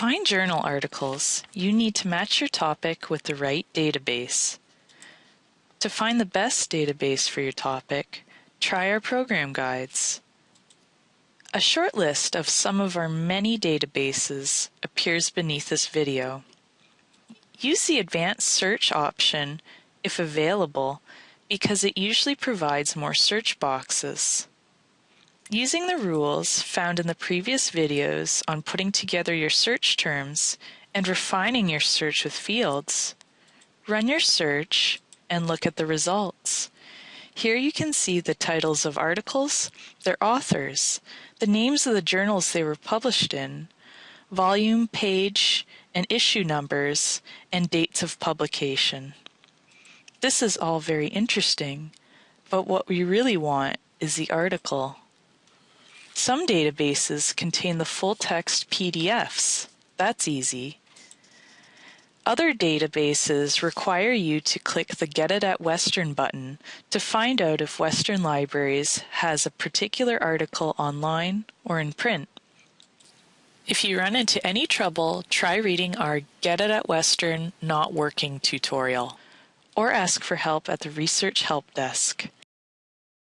find journal articles, you need to match your topic with the right database. To find the best database for your topic, try our program guides. A short list of some of our many databases appears beneath this video. Use the advanced search option if available because it usually provides more search boxes. Using the rules found in the previous videos on putting together your search terms and refining your search with fields, run your search and look at the results. Here you can see the titles of articles, their authors, the names of the journals they were published in, volume, page, and issue numbers, and dates of publication. This is all very interesting, but what we really want is the article. Some databases contain the full text PDFs. That's easy. Other databases require you to click the Get It at Western button to find out if Western Libraries has a particular article online or in print. If you run into any trouble, try reading our Get It at Western Not Working tutorial or ask for help at the Research Help Desk.